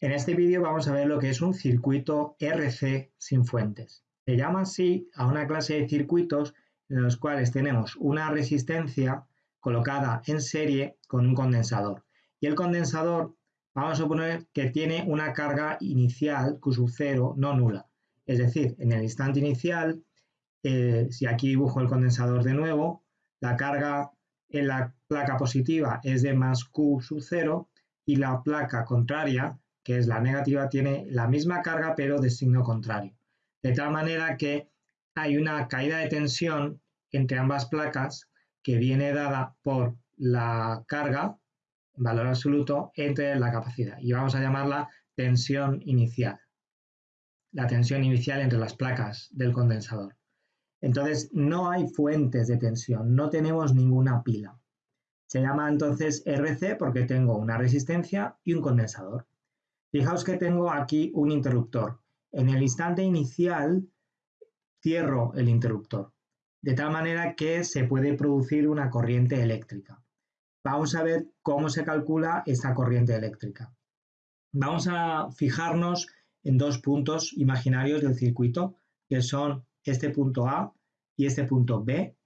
En este vídeo vamos a ver lo que es un circuito RC sin fuentes. Se llama así a una clase de circuitos en los cuales tenemos una resistencia colocada en serie con un condensador. Y el condensador, vamos a suponer que tiene una carga inicial Q sub 0 no nula. Es decir, en el instante inicial, eh, si aquí dibujo el condensador de nuevo, la carga en la placa positiva es de más Q sub 0 y la placa contraria, que es la negativa, tiene la misma carga pero de signo contrario. De tal manera que hay una caída de tensión entre ambas placas que viene dada por la carga, valor absoluto, entre la capacidad. Y vamos a llamarla tensión inicial. La tensión inicial entre las placas del condensador. Entonces, no hay fuentes de tensión, no tenemos ninguna pila. Se llama entonces RC porque tengo una resistencia y un condensador. Fijaos que tengo aquí un interruptor. En el instante inicial cierro el interruptor, de tal manera que se puede producir una corriente eléctrica. Vamos a ver cómo se calcula esta corriente eléctrica. Vamos a fijarnos en dos puntos imaginarios del circuito, que son este punto A y este punto B,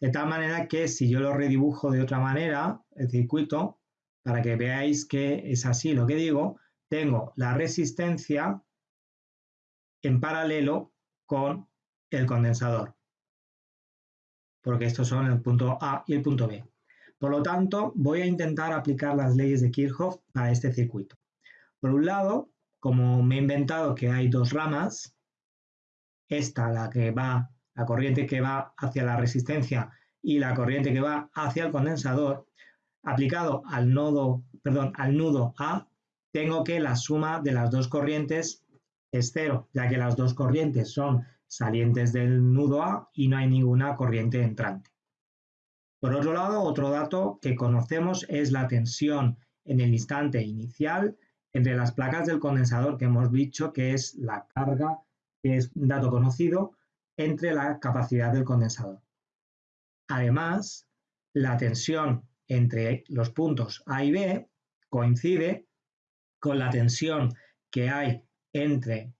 de tal manera que si yo lo redibujo de otra manera, el circuito, para que veáis que es así lo que digo, tengo la resistencia en paralelo con el condensador, porque estos son el punto A y el punto B. Por lo tanto, voy a intentar aplicar las leyes de Kirchhoff a este circuito. Por un lado, como me he inventado que hay dos ramas, esta, la que va la corriente que va hacia la resistencia y la corriente que va hacia el condensador, aplicado al nodo, perdón, al nudo A, tengo que la suma de las dos corrientes es cero, ya que las dos corrientes son salientes del nudo A y no hay ninguna corriente entrante. Por otro lado, otro dato que conocemos es la tensión en el instante inicial entre las placas del condensador, que hemos dicho que es la carga, que es un dato conocido, entre la capacidad del condensador. Además, la tensión entre los puntos A y B coincide con la tensión que hay entre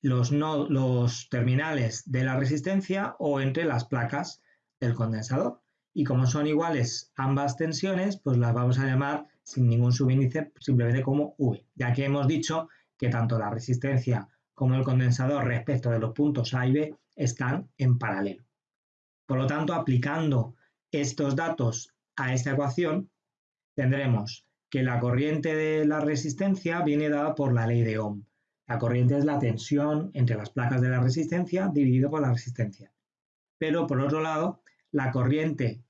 los, los terminales de la resistencia o entre las placas del condensador. Y como son iguales ambas tensiones, pues las vamos a llamar sin ningún subíndice simplemente como V, ya que hemos dicho que tanto la resistencia como el condensador respecto de los puntos A y B están en paralelo. Por lo tanto, aplicando estos datos a esta ecuación, tendremos que la corriente de la resistencia viene dada por la ley de Ohm. La corriente es la tensión entre las placas de la resistencia dividido por la resistencia. Pero por otro lado, la corriente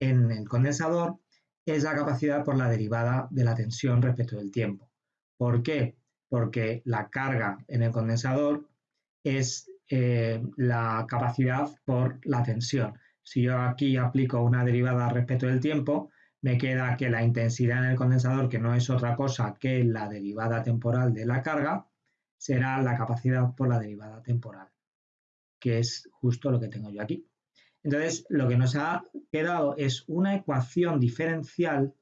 en el condensador es la capacidad por la derivada de la tensión respecto del tiempo. ¿Por qué? Porque la carga en el condensador es eh, la capacidad por la tensión. Si yo aquí aplico una derivada respecto del tiempo, me queda que la intensidad en el condensador, que no es otra cosa que la derivada temporal de la carga, será la capacidad por la derivada temporal, que es justo lo que tengo yo aquí. Entonces, lo que nos ha quedado es una ecuación diferencial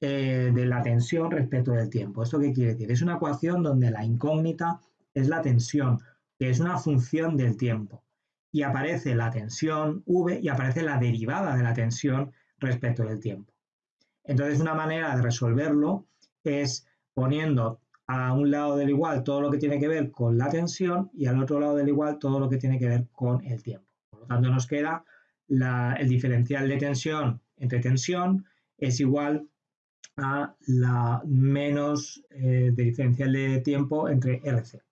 eh, de la tensión respecto del tiempo. ¿Esto qué quiere decir? Es una ecuación donde la incógnita es la tensión, que es una función del tiempo. Y aparece la tensión V y aparece la derivada de la tensión respecto del tiempo. Entonces, una manera de resolverlo es poniendo a un lado del igual todo lo que tiene que ver con la tensión y al otro lado del igual todo lo que tiene que ver con el tiempo. Por lo tanto, nos queda el diferencial de tensión entre tensión es igual a la menos eh, de diferencial de tiempo entre RC.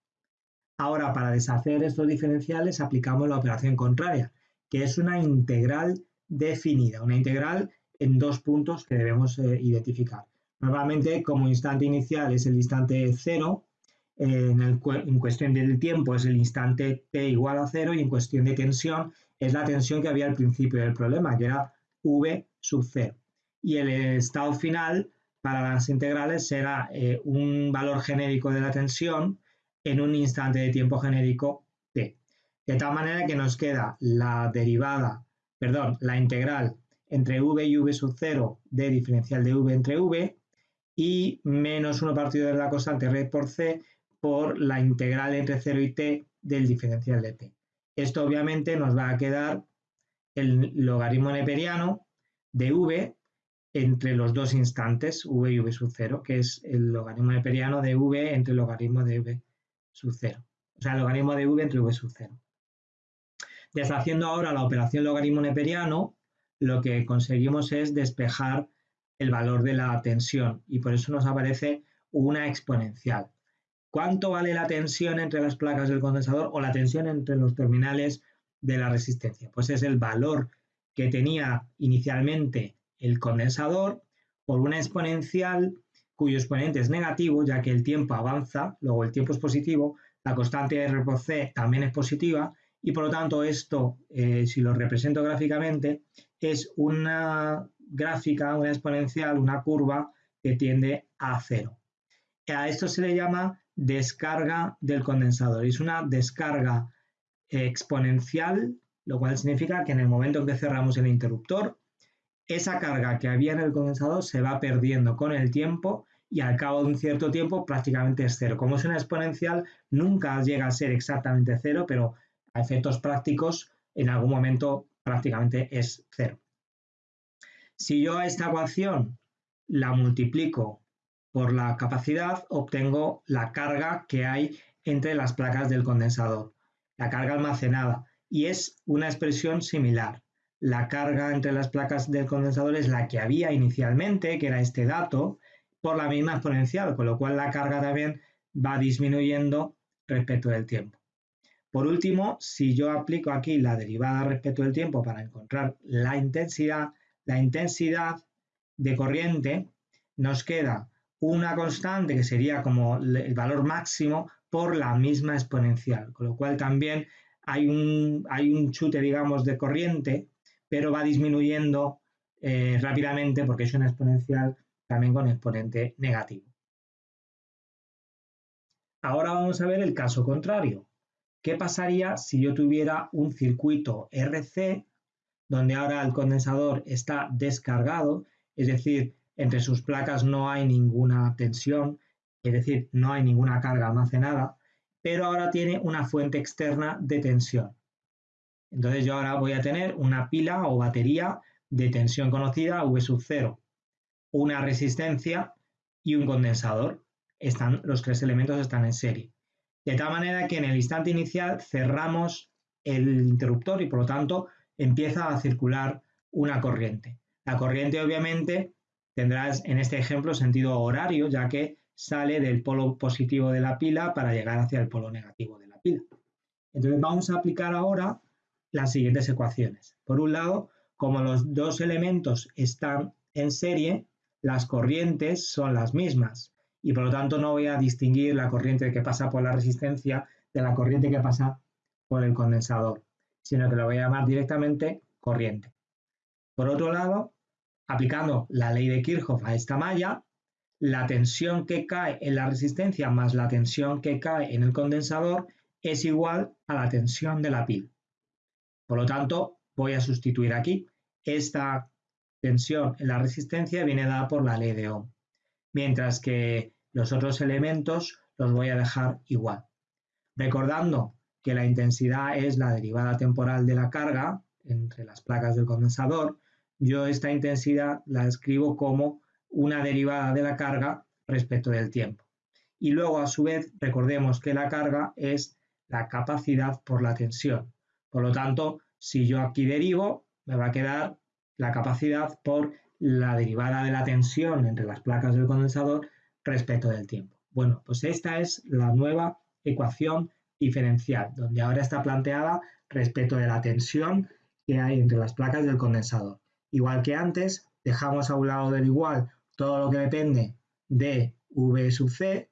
Ahora, para deshacer estos diferenciales aplicamos la operación contraria, que es una integral definida, una integral en dos puntos que debemos eh, identificar. Normalmente, como instante inicial es el instante cero, en, en, cuestión del tiempo es el instante t igual a cero y en cuestión de tensión es la tensión que había al principio del problema, que era v sub cero. Y el estado final para las integrales será eh, un valor genérico de la tensión en un instante de tiempo genérico t. De tal manera que nos queda la derivada, perdón, la integral entre v y v sub 0 de diferencial de v entre v y menos 1 partido de la constante R por C por la integral entre 0 y t del diferencial de t. Esto obviamente nos va a quedar el logaritmo neperiano de v entre los dos instantes, v y v sub 0, que es el logaritmo neperiano de v entre el logaritmo de v sub 0. O sea, el logaritmo de v entre v sub 0. Deshaciendo ahora la operación logaritmo neperiano, lo que conseguimos es despejar el valor de la tensión y por eso nos aparece una exponencial. ¿Cuánto vale la tensión entre las placas del condensador o la tensión entre los terminales de la resistencia? Pues es el valor que tenía inicialmente el condensador por una exponencial cuyo exponente es negativo, ya que el tiempo avanza, luego el tiempo es positivo, la constante R por C también es positiva, y por lo tanto esto, eh, si lo represento gráficamente, es una gráfica, una exponencial, una curva que tiende a cero. A esto se le llama descarga del condensador. Es una descarga exponencial, lo cual significa que en el momento en que cerramos el interruptor, esa carga que había en el condensador se va perdiendo con el tiempo y al cabo de un cierto tiempo prácticamente es cero. Como es una exponencial, nunca llega a ser exactamente cero, pero a efectos prácticos en algún momento prácticamente es cero. Si yo a esta ecuación la multiplico por la capacidad, obtengo la carga que hay entre las placas del condensador, la carga almacenada, y es una expresión similar la carga entre las placas del condensador es la que había inicialmente, que era este dato, por la misma exponencial, con lo cual la carga también va disminuyendo respecto del tiempo. Por último, si yo aplico aquí la derivada respecto del tiempo para encontrar la intensidad, la intensidad de corriente nos queda una constante que sería como el valor máximo por la misma exponencial, con lo cual también hay un, hay un chute, digamos, de corriente pero va disminuyendo eh, rápidamente porque es una exponencial también con exponente negativo. Ahora vamos a ver el caso contrario. ¿Qué pasaría si yo tuviera un circuito RC donde ahora el condensador está descargado, es decir, entre sus placas no hay ninguna tensión, es decir, no hay ninguna carga almacenada, pero ahora tiene una fuente externa de tensión. Entonces yo ahora voy a tener una pila o batería de tensión conocida V sub 0, una resistencia y un condensador. Están, los tres elementos están en serie. De tal manera que en el instante inicial cerramos el interruptor y por lo tanto empieza a circular una corriente. La corriente obviamente tendrá en este ejemplo sentido horario ya que sale del polo positivo de la pila para llegar hacia el polo negativo de la pila. Entonces vamos a aplicar ahora las siguientes ecuaciones. Por un lado, como los dos elementos están en serie, las corrientes son las mismas y por lo tanto no voy a distinguir la corriente que pasa por la resistencia de la corriente que pasa por el condensador, sino que lo voy a llamar directamente corriente. Por otro lado, aplicando la ley de Kirchhoff a esta malla, la tensión que cae en la resistencia más la tensión que cae en el condensador es igual a la tensión de la pila. Por lo tanto, voy a sustituir aquí. Esta tensión en la resistencia viene dada por la ley de Ohm, mientras que los otros elementos los voy a dejar igual. Recordando que la intensidad es la derivada temporal de la carga entre las placas del condensador, yo esta intensidad la escribo como una derivada de la carga respecto del tiempo. Y luego, a su vez, recordemos que la carga es la capacidad por la tensión. Por lo tanto, si yo aquí derivo, me va a quedar la capacidad por la derivada de la tensión entre las placas del condensador respecto del tiempo. Bueno, pues esta es la nueva ecuación diferencial, donde ahora está planteada respecto de la tensión que hay entre las placas del condensador. Igual que antes, dejamos a un lado del igual todo lo que depende de V sub C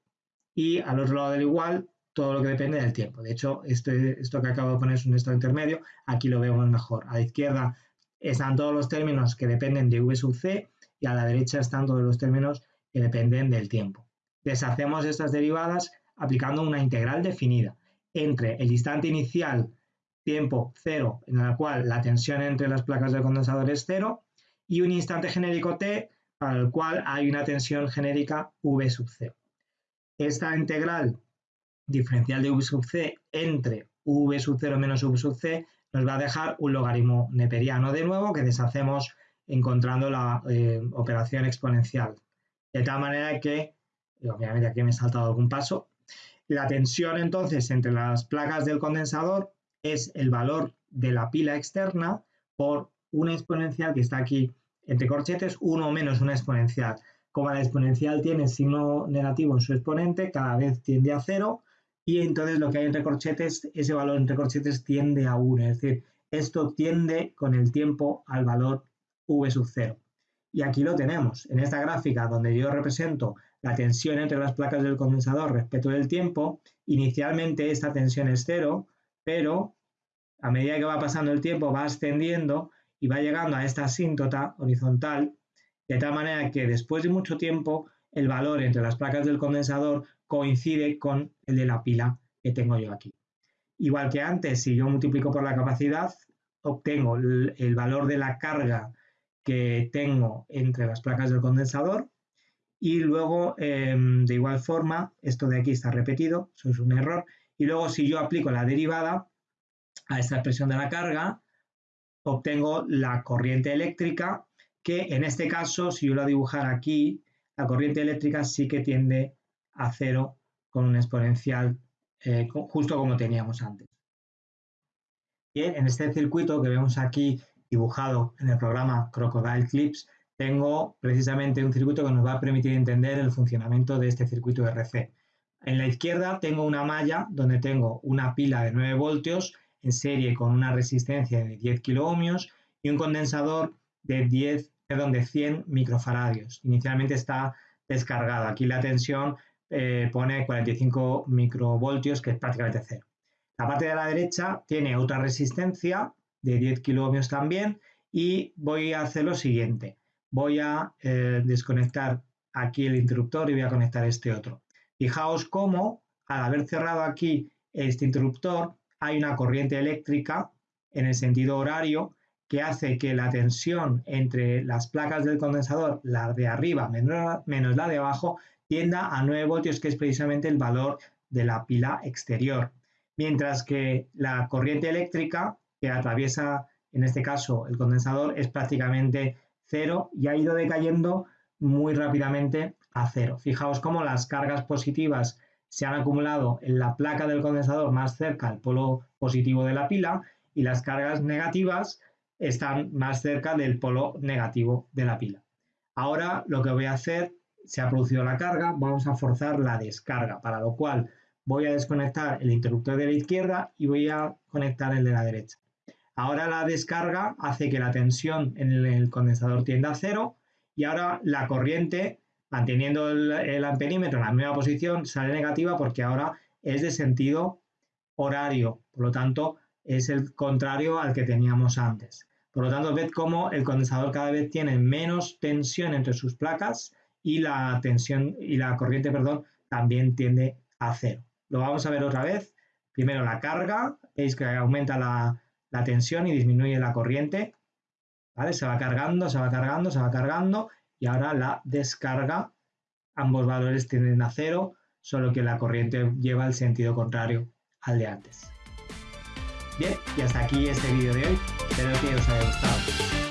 y al otro lado del igual todo lo que depende del tiempo. De hecho, este, esto que acabo de poner es un estado intermedio, aquí lo vemos mejor. A la izquierda están todos los términos que dependen de V sub C y a la derecha están todos los términos que dependen del tiempo. Deshacemos estas derivadas aplicando una integral definida entre el instante inicial tiempo cero, en el cual la tensión entre las placas del condensador es cero, y un instante genérico t para el cual hay una tensión genérica V sub C. Esta integral diferencial de V sub C entre V sub 0 menos V sub C nos va a dejar un logaritmo neperiano de nuevo que deshacemos encontrando la eh, operación exponencial. De tal manera que, obviamente aquí me he saltado algún paso, la tensión entonces entre las placas del condensador es el valor de la pila externa por una exponencial que está aquí entre corchetes, 1 menos una exponencial. Como la exponencial tiene signo negativo en su exponente, cada vez tiende a cero y entonces lo que hay entre corchetes, ese valor entre corchetes tiende a 1. Es decir, esto tiende con el tiempo al valor V sub 0. Y aquí lo tenemos, en esta gráfica donde yo represento la tensión entre las placas del condensador respecto del tiempo, inicialmente esta tensión es cero, pero a medida que va pasando el tiempo va ascendiendo y va llegando a esta asíntota horizontal, de tal manera que después de mucho tiempo el valor entre las placas del condensador coincide con el de la pila que tengo yo aquí. Igual que antes, si yo multiplico por la capacidad, obtengo el, valor de la carga que tengo entre las placas del condensador y luego em, de igual forma, esto de aquí está repetido, eso es un error, y luego si yo aplico la derivada a esta expresión de la carga, obtengo la corriente eléctrica, que en este caso, si yo la dibujara aquí, la corriente eléctrica sí que tiende a cero con un exponencial eh, justo como teníamos antes. Bien, en este circuito que vemos aquí dibujado en el programa Crocodile Clips, tengo precisamente un circuito que nos va a permitir entender el funcionamiento de este circuito RC. En la izquierda tengo una malla donde tengo una pila de 9 voltios en serie con una resistencia de 10 kiloohmios y un condensador de 10, perdón, de 100 microfaradios. Inicialmente está descargado. Aquí la tensión eh, pone 45 microvoltios, que es prácticamente cero. La parte de la derecha tiene otra resistencia de 10 kiloohmios también y voy a hacer lo siguiente. Voy a eh, desconectar aquí el interruptor y voy a conectar este otro. Fijaos cómo al haber cerrado aquí este interruptor hay una corriente eléctrica en el sentido horario que hace que la tensión entre las placas del condensador, la de arriba menos la de abajo, tienda a 9 voltios, que es precisamente el valor de la pila exterior. Mientras que la corriente eléctrica que atraviesa, en este caso, el condensador es prácticamente cero y ha ido decayendo muy rápidamente a cero. Fijaos cómo las cargas positivas se han acumulado en la placa del condensador más cerca al polo positivo de la pila y las cargas negativas están más cerca del polo negativo de la pila. Ahora lo que voy a hacer, se ha producido la carga, vamos a forzar la descarga, para lo cual voy a desconectar el interruptor de la izquierda y voy a conectar el de la derecha. Ahora la descarga hace que la tensión en el condensador tienda a cero y ahora la corriente manteniendo el, amperímetro en la misma posición, sale negativa porque ahora es de sentido horario, por lo tanto es el contrario al que teníamos antes. Por lo tanto, ved cómo el condensador cada vez tiene menos tensión entre sus placas y la tensión y la corriente, perdón, también tiende a cero. Lo vamos a ver otra vez. Primero la carga, veis que aumenta la, la tensión y disminuye la corriente. ¿Vale? Se va cargando, se va cargando, se va cargando y ahora la descarga, ambos valores tienden a cero, solo que la corriente lleva el sentido contrario al de antes. Bien, y hasta aquí este vídeo de hoy, espero que os haya gustado.